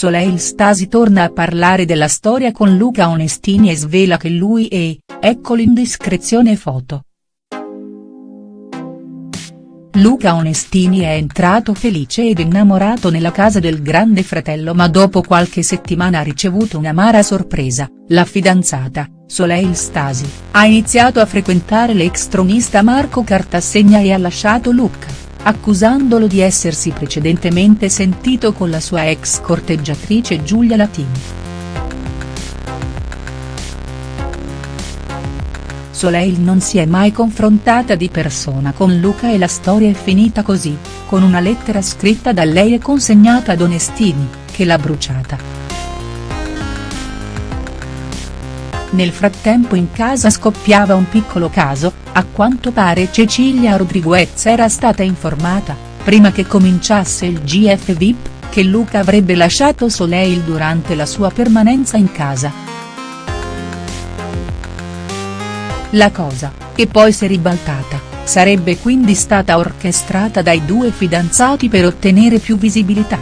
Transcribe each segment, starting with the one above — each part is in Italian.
Soleil Stasi torna a parlare della storia con Luca Onestini e svela che lui è, ecco l'indiscrezione foto. Luca Onestini è entrato felice ed innamorato nella casa del grande fratello ma dopo qualche settimana ha ricevuto un'amara sorpresa, la fidanzata, Soleil Stasi, ha iniziato a frequentare l'ex tronista Marco Cartassegna e ha lasciato Luca accusandolo di essersi precedentemente sentito con la sua ex corteggiatrice Giulia Latini. Soleil non si è mai confrontata di persona con Luca e la storia è finita così, con una lettera scritta da lei e consegnata ad Onestini, che l'ha bruciata. Nel frattempo in casa scoppiava un piccolo caso, a quanto pare Cecilia Rodriguez era stata informata, prima che cominciasse il GF VIP, che Luca avrebbe lasciato Soleil durante la sua permanenza in casa. La cosa, che poi si è ribaltata, sarebbe quindi stata orchestrata dai due fidanzati per ottenere più visibilità.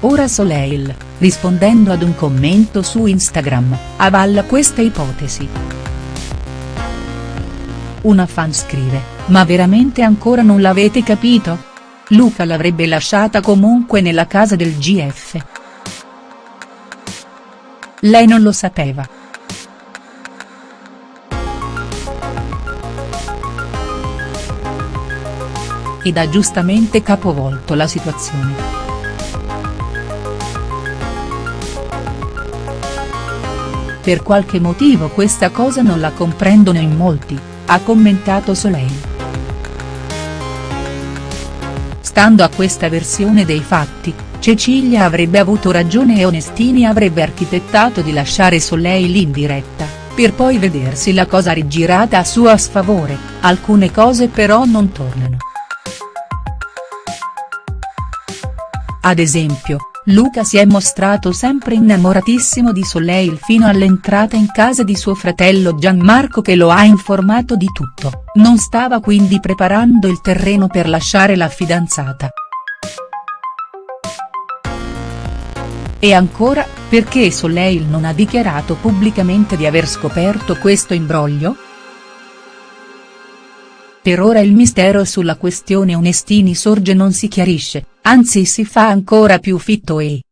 Ora Soleil, rispondendo ad un commento su Instagram, avalla questa ipotesi. Una fan scrive, ma veramente ancora non l'avete capito? Luca l'avrebbe lasciata comunque nella casa del GF. Lei non lo sapeva. Ed ha giustamente capovolto la situazione. Per qualche motivo questa cosa non la comprendono in molti, ha commentato Soleil. Stando a questa versione dei fatti, Cecilia avrebbe avuto ragione e Onestini avrebbe architettato di lasciare Soleil in diretta, per poi vedersi la cosa rigirata a suo sfavore, alcune cose però non tornano. Ad esempio, Luca si è mostrato sempre innamoratissimo di Soleil fino all'entrata in casa di suo fratello Gianmarco che lo ha informato di tutto, non stava quindi preparando il terreno per lasciare la fidanzata. E ancora, perché Soleil non ha dichiarato pubblicamente di aver scoperto questo imbroglio?. Per ora il mistero sulla questione Onestini sorge non si chiarisce, anzi si fa ancora più fitto e,